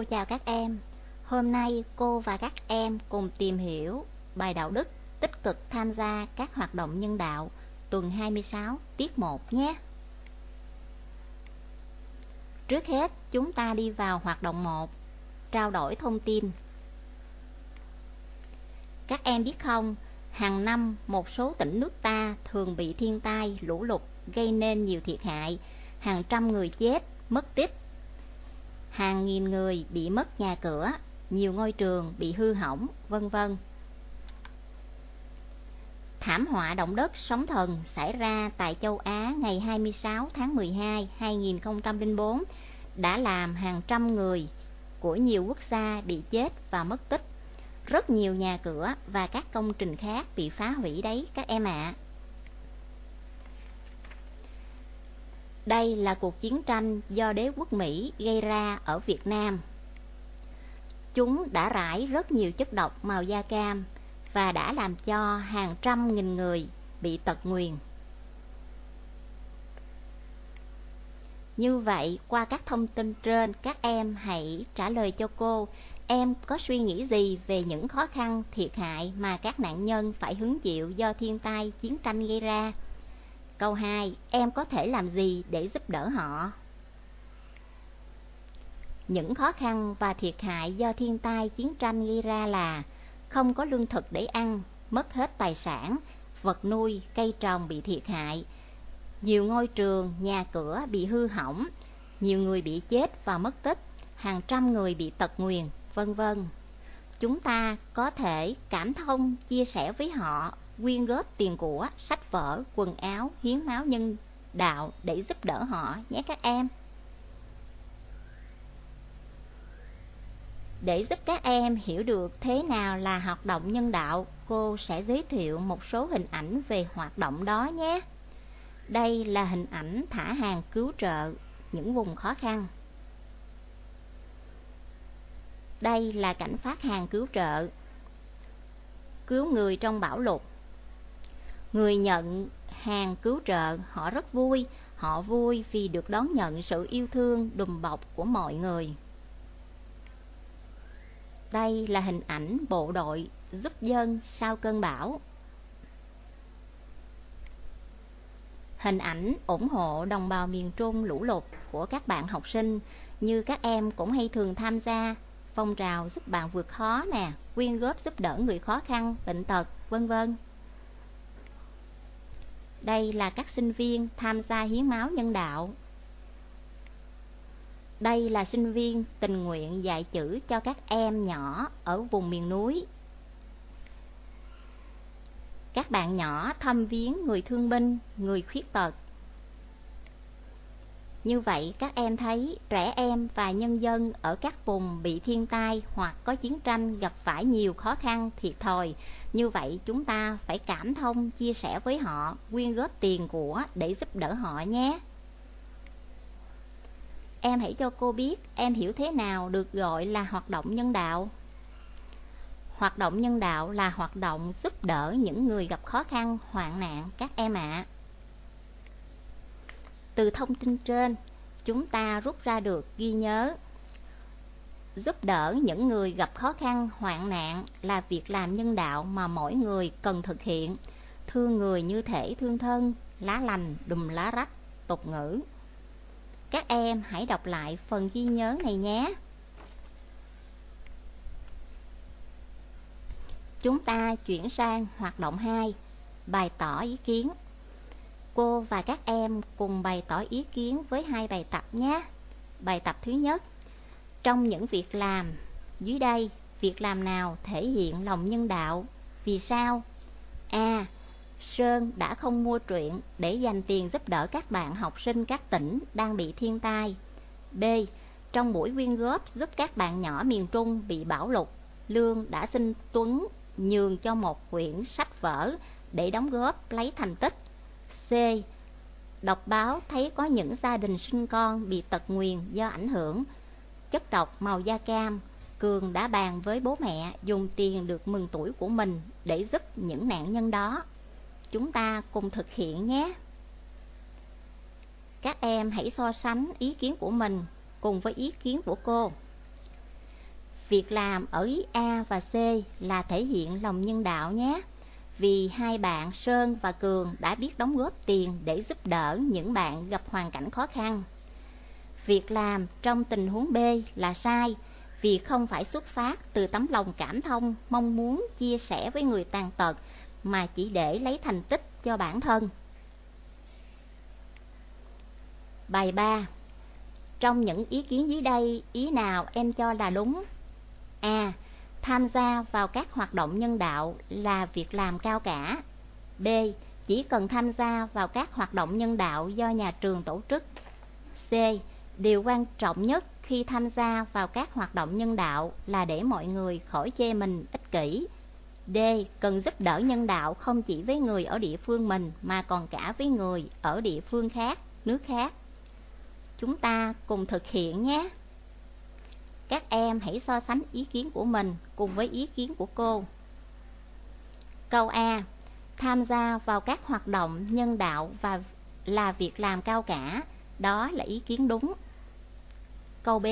Cô chào các em. Hôm nay cô và các em cùng tìm hiểu bài đạo đức tích cực tham gia các hoạt động nhân đạo tuần 26 tiết 1 nhé. Trước hết, chúng ta đi vào hoạt động 1, trao đổi thông tin. Các em biết không, hàng năm một số tỉnh nước ta thường bị thiên tai, lũ lụt gây nên nhiều thiệt hại, hàng trăm người chết, mất tích hàng nghìn người bị mất nhà cửa, nhiều ngôi trường bị hư hỏng, vân vân. Thảm họa động đất sóng thần xảy ra tại châu Á ngày 26 tháng 12 2004 đã làm hàng trăm người của nhiều quốc gia bị chết và mất tích. Rất nhiều nhà cửa và các công trình khác bị phá hủy đấy các em ạ. À. Đây là cuộc chiến tranh do đế quốc Mỹ gây ra ở Việt Nam. Chúng đã rải rất nhiều chất độc màu da cam và đã làm cho hàng trăm nghìn người bị tật nguyền. Như vậy, qua các thông tin trên, các em hãy trả lời cho cô Em có suy nghĩ gì về những khó khăn, thiệt hại mà các nạn nhân phải hứng chịu do thiên tai, chiến tranh gây ra? Câu 2. Em có thể làm gì để giúp đỡ họ? Những khó khăn và thiệt hại do thiên tai chiến tranh gây ra là không có lương thực để ăn, mất hết tài sản, vật nuôi, cây trồng bị thiệt hại, nhiều ngôi trường, nhà cửa bị hư hỏng, nhiều người bị chết và mất tích, hàng trăm người bị tật nguyền, vân vân. Chúng ta có thể cảm thông, chia sẻ với họ quyên góp tiền của, sách vở, quần áo, hiến máu nhân đạo để giúp đỡ họ nhé các em. Để giúp các em hiểu được thế nào là hoạt động nhân đạo, cô sẽ giới thiệu một số hình ảnh về hoạt động đó nhé. Đây là hình ảnh thả hàng cứu trợ những vùng khó khăn. Đây là cảnh phát hàng cứu trợ cứu người trong bão lụt Người nhận hàng cứu trợ họ rất vui. Họ vui vì được đón nhận sự yêu thương đùm bọc của mọi người. Đây là hình ảnh bộ đội giúp dân sau cơn bão. Hình ảnh ủng hộ đồng bào miền Trung lũ lụt của các bạn học sinh. Như các em cũng hay thường tham gia phong trào giúp bạn vượt khó nè Quyên góp giúp đỡ người khó khăn, bệnh tật, vân vân đây là các sinh viên tham gia hiến máu nhân đạo. Đây là sinh viên tình nguyện dạy chữ cho các em nhỏ ở vùng miền núi. Các bạn nhỏ thăm viếng người thương binh, người khuyết tật. Như vậy các em thấy trẻ em và nhân dân ở các vùng bị thiên tai hoặc có chiến tranh gặp phải nhiều khó khăn, thiệt thòi như vậy chúng ta phải cảm thông, chia sẻ với họ, quyên góp tiền của để giúp đỡ họ nhé. Em hãy cho cô biết em hiểu thế nào được gọi là hoạt động nhân đạo. Hoạt động nhân đạo là hoạt động giúp đỡ những người gặp khó khăn, hoạn nạn các em ạ. À. Từ thông tin trên, chúng ta rút ra được ghi nhớ giúp đỡ những người gặp khó khăn, hoạn nạn là việc làm nhân đạo mà mỗi người cần thực hiện. Thương người như thể thương thân, lá lành, đùm lá rách, tục ngữ. Các em hãy đọc lại phần ghi nhớ này nhé. Chúng ta chuyển sang hoạt động 2, bài tỏ ý kiến. Cô và các em cùng bày tỏ ý kiến với hai bài tập nhé. Bài tập thứ nhất trong những việc làm dưới đây, việc làm nào thể hiện lòng nhân đạo? Vì sao? A. Sơn đã không mua truyện để dành tiền giúp đỡ các bạn học sinh các tỉnh đang bị thiên tai. B. Trong buổi quyên góp giúp các bạn nhỏ miền Trung bị bão lụt, Lương đã xin Tuấn nhường cho một quyển sách vở để đóng góp lấy thành tích. C. Đọc báo thấy có những gia đình sinh con bị tật nguyền do ảnh hưởng chất độc màu da cam, Cường đã bàn với bố mẹ dùng tiền được mừng tuổi của mình để giúp những nạn nhân đó. Chúng ta cùng thực hiện nhé. Các em hãy so sánh ý kiến của mình cùng với ý kiến của cô. Việc làm ở ý A và C là thể hiện lòng nhân đạo nhé. Vì hai bạn Sơn và Cường đã biết đóng góp tiền để giúp đỡ những bạn gặp hoàn cảnh khó khăn. Việc làm trong tình huống B là sai vì không phải xuất phát từ tấm lòng cảm thông, mong muốn chia sẻ với người tàn tật mà chỉ để lấy thành tích cho bản thân. Bài 3 Trong những ý kiến dưới đây, ý nào em cho là đúng? A. Tham gia vào các hoạt động nhân đạo là việc làm cao cả. B. Chỉ cần tham gia vào các hoạt động nhân đạo do nhà trường tổ chức. C. Điều quan trọng nhất khi tham gia vào các hoạt động nhân đạo là để mọi người khỏi chê mình ích kỷ. D. Cần giúp đỡ nhân đạo không chỉ với người ở địa phương mình mà còn cả với người ở địa phương khác, nước khác. Chúng ta cùng thực hiện nhé. Các em hãy so sánh ý kiến của mình cùng với ý kiến của cô. Câu A. Tham gia vào các hoạt động nhân đạo và là việc làm cao cả, đó là ý kiến đúng. Câu B.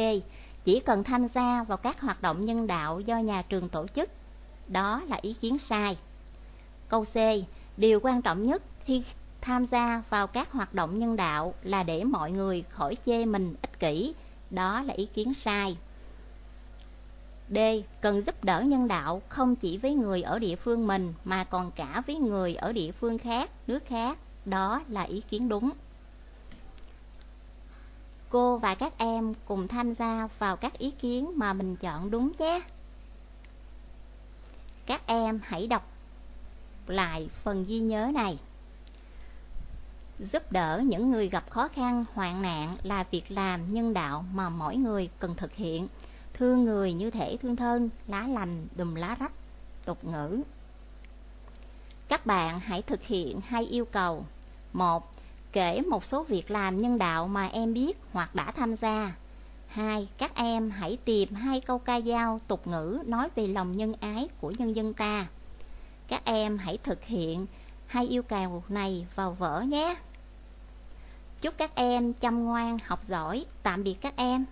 Chỉ cần tham gia vào các hoạt động nhân đạo do nhà trường tổ chức, đó là ý kiến sai. Câu C. Điều quan trọng nhất khi tham gia vào các hoạt động nhân đạo là để mọi người khỏi chê mình ích kỷ, đó là ý kiến sai. D. Cần giúp đỡ nhân đạo không chỉ với người ở địa phương mình mà còn cả với người ở địa phương khác, nước khác. Đó là ý kiến đúng. Cô và các em cùng tham gia vào các ý kiến mà mình chọn đúng nhé. Các em hãy đọc lại phần ghi nhớ này. Giúp đỡ những người gặp khó khăn, hoạn nạn là việc làm nhân đạo mà mỗi người cần thực hiện Thương người như thể thương thân, lá lành đùm lá rách, tục ngữ. Các bạn hãy thực hiện hai yêu cầu. một Kể một số việc làm nhân đạo mà em biết hoặc đã tham gia. hai Các em hãy tìm hai câu ca dao tục ngữ nói về lòng nhân ái của nhân dân ta. Các em hãy thực hiện hai yêu cầu này vào vở nhé. Chúc các em chăm ngoan, học giỏi. Tạm biệt các em.